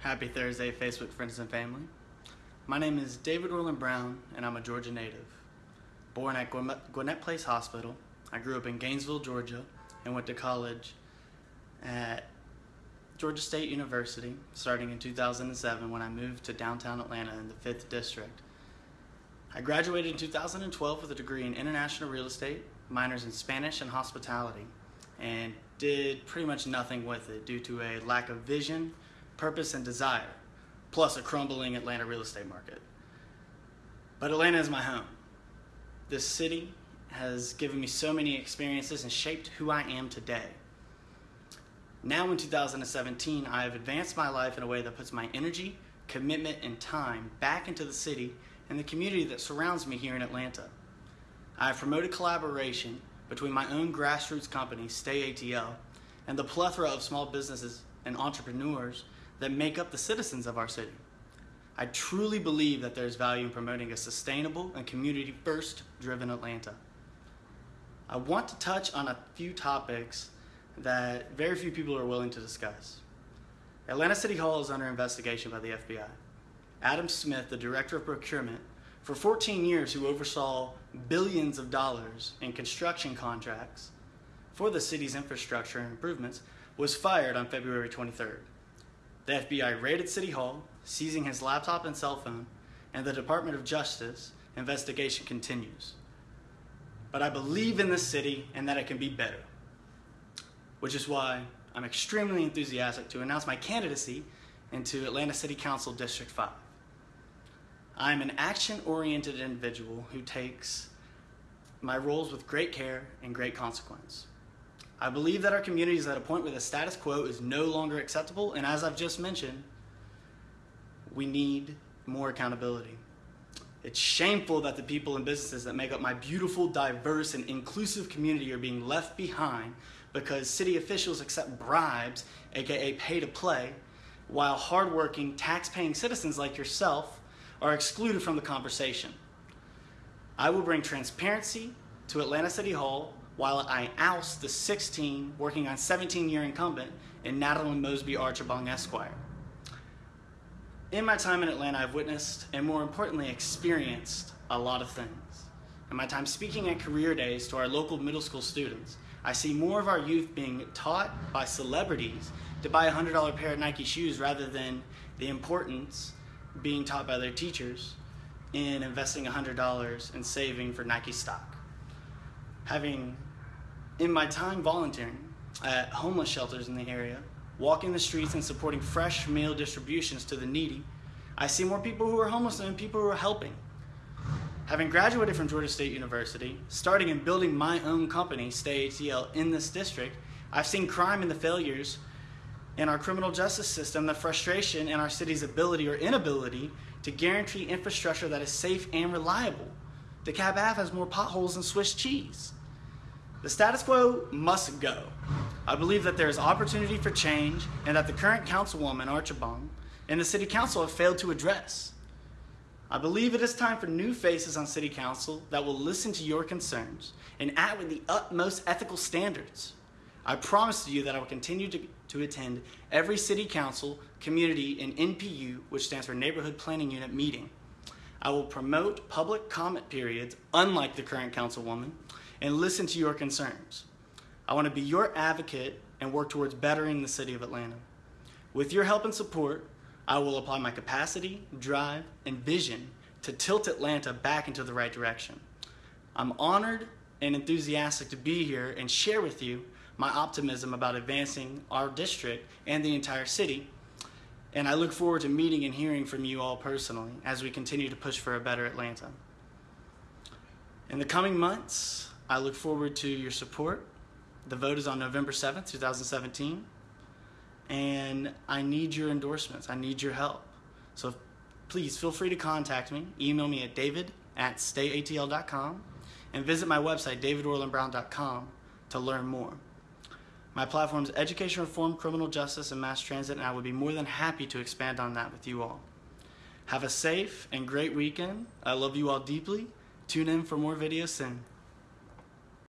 Happy Thursday, Facebook friends and family. My name is David Orland Brown, and I'm a Georgia native. Born at Gwinnett Place Hospital, I grew up in Gainesville, Georgia, and went to college at Georgia State University starting in 2007 when I moved to downtown Atlanta in the 5th District. I graduated in 2012 with a degree in international real estate, minors in Spanish and hospitality, and did pretty much nothing with it due to a lack of vision, purpose, and desire, plus a crumbling Atlanta real estate market. But Atlanta is my home. This city has given me so many experiences and shaped who I am today. Now in 2017, I have advanced my life in a way that puts my energy, commitment, and time back into the city and the community that surrounds me here in Atlanta. I have promoted collaboration between my own grassroots company, Stay ATL, and the plethora of small businesses and entrepreneurs that make up the citizens of our city. I truly believe that there's value in promoting a sustainable and community first driven Atlanta. I want to touch on a few topics that very few people are willing to discuss. Atlanta City Hall is under investigation by the FBI. Adam Smith, the director of procurement, for 14 years who oversaw billions of dollars in construction contracts for the city's infrastructure improvements, was fired on February 23rd. The FBI raided City Hall, seizing his laptop and cell phone, and the Department of Justice investigation continues. But I believe in this city and that it can be better, which is why I'm extremely enthusiastic to announce my candidacy into Atlanta City Council District 5. I'm an action oriented individual who takes my roles with great care and great consequence. I believe that our community is at a point where the status quo is no longer acceptable, and as I've just mentioned, we need more accountability. It's shameful that the people and businesses that make up my beautiful, diverse, and inclusive community are being left behind because city officials accept bribes, aka pay to play, while hardworking, tax paying citizens like yourself are excluded from the conversation. I will bring transparency to Atlanta City Hall while I oust the 16 working on 17 year incumbent in Natalie Mosby Archibong Esquire. In my time in Atlanta, I've witnessed and more importantly, experienced a lot of things. In my time speaking at career days to our local middle school students, I see more of our youth being taught by celebrities to buy a $100 pair of Nike shoes rather than the importance being taught by their teachers in investing $100 and saving for Nike stock. Having in my time volunteering at homeless shelters in the area, walking the streets and supporting fresh meal distributions to the needy, I see more people who are homeless than people who are helping. Having graduated from Georgia State University, starting and building my own company, Stay ATL, in this district, I've seen crime and the failures in our criminal justice system, the frustration in our city's ability or inability to guarantee infrastructure that is safe and reliable. DeKalb Ave has more potholes than Swiss cheese. The status quo must go. I believe that there is opportunity for change and that the current councilwoman, Archibong, and the city council have failed to address. I believe it is time for new faces on city council that will listen to your concerns and act with the utmost ethical standards. I promise to you that I will continue to, to attend every city council, community, and NPU, which stands for Neighborhood Planning Unit meeting. I will promote public comment periods, unlike the current councilwoman, and listen to your concerns. I want to be your advocate and work towards bettering the city of Atlanta. With your help and support, I will apply my capacity, drive, and vision to tilt Atlanta back into the right direction. I'm honored and enthusiastic to be here and share with you my optimism about advancing our district and the entire city. And I look forward to meeting and hearing from you all personally as we continue to push for a better Atlanta. In the coming months, I look forward to your support. The vote is on November 7th, 2017. And I need your endorsements. I need your help. So please feel free to contact me. Email me at david at stayatl.com and visit my website, davidorlandbrown.com, to learn more. My platform is education reform, criminal justice, and mass transit, and I would be more than happy to expand on that with you all. Have a safe and great weekend. I love you all deeply. Tune in for more videos soon.